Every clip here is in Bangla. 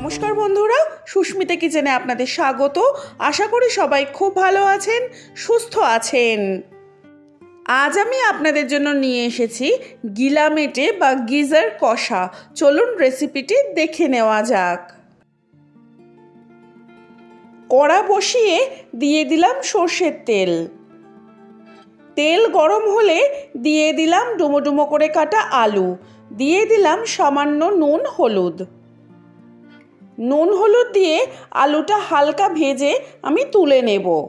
নমস্কার বন্ধুরা, সুস্মিতা কিচেনে আপনাদের স্বাগত। আশা করি সবাই খুব ভালো আছেন, সুস্থ আছেন। আজ আমি আপনাদের জন্য নিয়ে এসেছি গিলামেটে বা গিজার কষা। চলুন রেসিপিটি দেখে নেওয়া যাক। কড়া বসিয়ে দিয়ে দিলাম সর্ষের তেল। তেল গরম হলে দিয়ে দিলাম ডুমো ডুমো করে কাটা আলু। দিয়ে দিলাম সামান্য নুন, হলুদ। নুন হলুদ দিয়ে আলুটা হালকা ভেজে আমি তুলে নেব।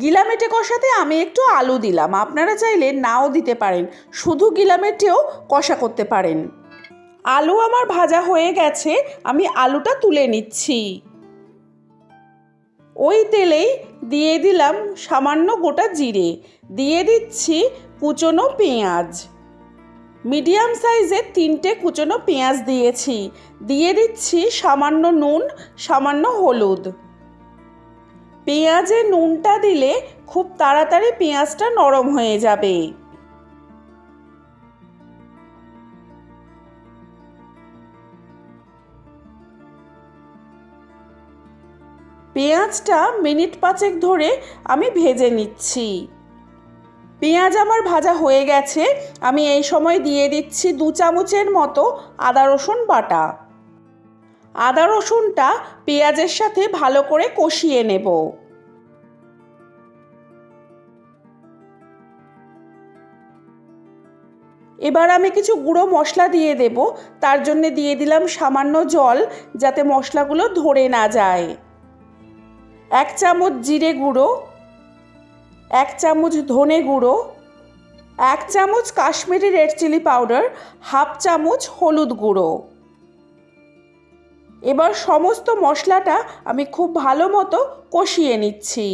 গিলামেটে কষাতে আমি একটু আলু দিলাম। আপনারা চাইলে নাও দিতে পারেন। শুধু গিলামেটেও কষা করতে পারেন। আলু আমার ভাজা হয়ে গেছে। আমি আলুটা তুলে নিচ্ছি। ওই তেলেই দিয়ে দিলাম সামান্য গোটা জিরে। দিয়ে দিচ্ছি কুচনো পেঁয়াজ। মিডিয়াম সাইজের তিনটে কুচনো পেঁয়াজ দিয়েছি। দিয়ে দিচ্ছি সামান্য নুন, সামান্য হলুদ। পেঁয়াজে নুনটা দিলে খুব তাড়াতাড়ি পেঁয়াজটা নরম হয়ে যাবে। পেঁয়াজটা মিনিট পাঁচেক ধরে আমি ভেজে নিচ্ছি। পেঁয়াজ আমার ভাজা হয়ে গেছে। আমি এই সময় দিয়ে দিচ্ছি দু চামচের মতো আদা রসুন বাটা। আদা রসুনটা পেঁয়াজের সাথে ভালো করে কষিয়ে নেব। এবার আমি কিছু গুঁড়ো মশলা দিয়ে দেব। তার জন্য দিয়ে দিলাম সামান্য জল যাতে মশলাগুলো ধরে না যায়। এক চামচ জিরে গুঁড়ো এক চামচ ধনে গুঁড়ো, এক চামচ Kashmiri red chilli powder, half চামচ হলুদ গুঁড়ো। এবার সমস্ত মশলাটা আমি খুব ভালো মতো কষিয়ে নিচ্ছি।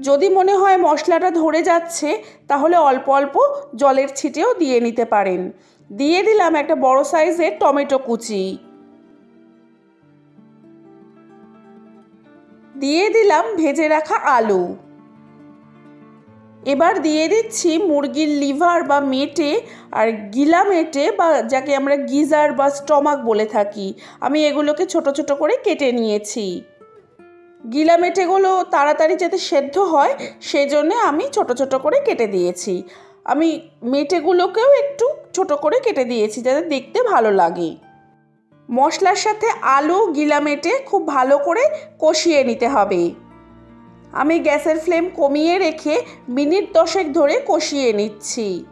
যদি মনে হয় মশলাটা ধরে যাচ্ছে, তাহলে অল্প অল্প জলের ছিটেও দিয়ে নিতে পারেন। দিয়ে দিলাম একটা বড় সাইজের টমেটো কুচি। দিয়ে দিলাম ভেজে রাখা আলু। এবার দিয়ে দিচ্ছি মুরগির লিভার বা মেটে আর গিলা মেটে বা যাকে আমরা গিজার বা স্টমাক বলে থাকি। আমি এগুলোকে ছোট ছোট করে কেটে নিয়েছি। গিলা মেটেগুলো তাড়াতাড়ি যাতে সেদ্ধ হয়, সেজন্য আমি ছোট ছোট করে কেটে দিয়েছি। আমি মেটেগুলোকেও একটু ছোট করে কেটে দিয়েছি যাতে দেখতে ভালো লাগে। মশলার সাথে আলু, গিলা মেটে খুব ভালো করে কষিয়ে নিতে হবে। আমি গ্যাসের ফ্লেম কমিয়ে রেখে মিনিট দশেক ধরে কষিয়ে নিচ্ছি।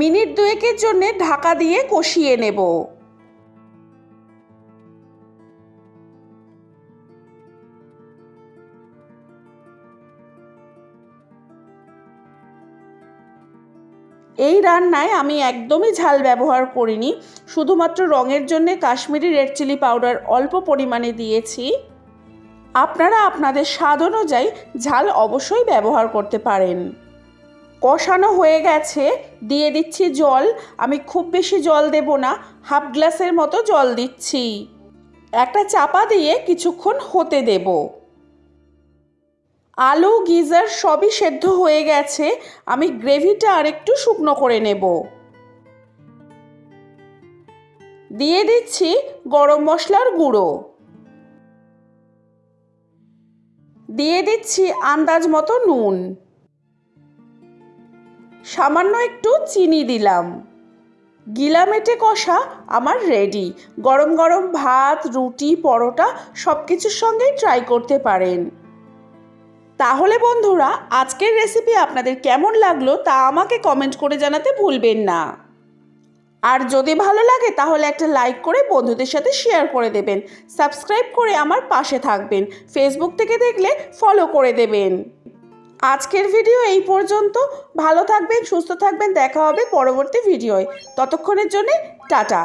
মিনিট দুয়েকের জন্যে ঢাকা দিয়ে কষিয়ে নেব। এই রান্নায় আমি একদমই ঝাল ব্যবহার করিনি, শুধুমাত্র রঙের জন্য কাশ্মীরি রেড চিলি পাউডার অল্প পরিমাণে দিয়েছি। আপনারা আপনাদের স্বাদ অনুযায়ী ঝাল অবশ্যই ব্যবহার করতে পারেন। কষানো হয়ে গেছে, দিয়ে দিচ্ছি জল। আমি খুব বেশি জল দেব না, হাফ গ্লাসের মতো জল দিচ্ছি। একটা চাপা দিয়ে কিছুক্ষণ হতে দেব। আলু, গিজার সবই সেদ্ধ হয়ে গেছে, আমি গ্রেভিটা আরেকটু শুকনো করে নেব। দিয়ে দিচ্ছি গরম মশলার গুঁড়ো। দিয়ে দিচ্ছি আন্দাজ মতো নুন। সামান্য একটু চিনি দিলাম। গিলামেটে কষা আমার রেডি গরম গরম ভাত, রুটি, পরোটা সব কিছুর সঙ্গেই ট্রাই করতে পারেন। তাহলে বন্ধুরা, আজকের রেসিপি আপনাদের কেমন লাগল তা আমাকে কমেন্ট করে জানাতে ভুলবেন না। আর যদি ভালো লাগে, তাহলে একটা লাইক করে বন্ধুদের সাথে শেয়ার করে দেবেন। সাবস্ক্রাইব করে আমার পাশে থাকবেন। ফেসবুক থেকে দেখলে ফলো করে দেবেন। আজকের ভিডিও এই পর্যন্ত। ভালো থাকবেন, সুস্থ থাকবেন, দেখা হবে পরবর্তী ভিডিওয়। ততক্ষণের জন্যে টাটা।